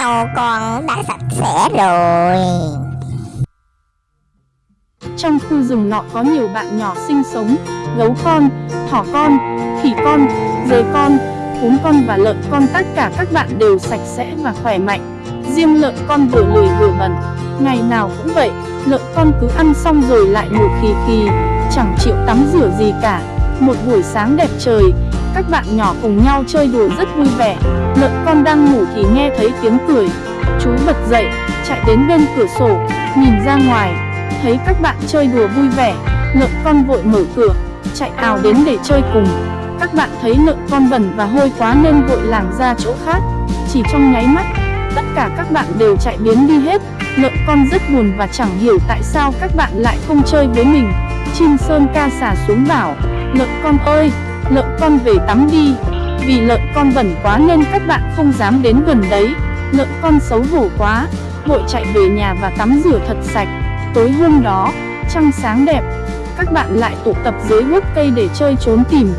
nấu con đã sạch sẽ rồi Trong khu rừng nọ có nhiều bạn nhỏ sinh sống, gấu con, thỏ con, khỉ con, dê con, cún con và lợn con tất cả các bạn đều sạch sẽ và khỏe mạnh. Riêng lợn con vừa lười vừa bẩn, ngày nào cũng vậy, lợn con cứ ăn xong rồi lại ngủ khì khì, chẳng chịu tắm rửa gì cả. Một buổi sáng đẹp trời, các bạn nhỏ cùng nhau chơi đùa rất vui vẻ. Lợn con đang ngủ thì nghe thấy tiếng cười. Chú bật dậy, chạy đến bên cửa sổ, nhìn ra ngoài, thấy các bạn chơi đùa vui vẻ. Lợn con vội mở cửa, chạy ào đến để chơi cùng. Các bạn thấy lợn con bẩn và hôi quá nên vội lảng ra chỗ khác. Chỉ trong nháy mắt, tất cả các bạn đều chạy biến đi hết. Lợn con rất buồn và chẳng hiểu tại sao các bạn lại không chơi với mình. Chim sơn ca xả xuống bảo, lợn con ơi, lợn con về tắm đi. Vì lợn con bẩn quá nên các bạn không dám đến gần đấy. Lợn con xấu hổ quá, vội chạy về nhà và tắm rửa thật sạch. Tối hôm đó, trăng sáng đẹp, các bạn lại tụ tập dưới gốc cây để chơi trốn tìm.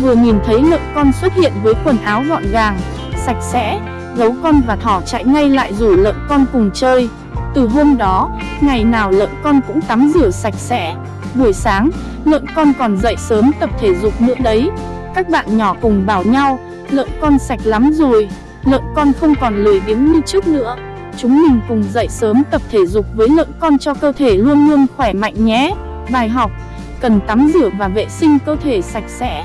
Vừa nhìn thấy lợn con xuất hiện với quần áo gọn gàng, sạch sẽ, gấu con và thỏ chạy ngay lại rủ lợn con cùng chơi. Từ hôm đó, ngày nào lợn con cũng tắm rửa sạch sẽ. Buổi sáng, lợn con còn dậy sớm tập thể dục nữa đấy. Các bạn nhỏ cùng bảo nhau, lợn con sạch lắm rồi, lợn con không còn lười biếng như trước nữa. Chúng mình cùng dậy sớm tập thể dục với lợn con cho cơ thể luôn luôn khỏe mạnh nhé. Bài học, cần tắm rửa và vệ sinh cơ thể sạch sẽ.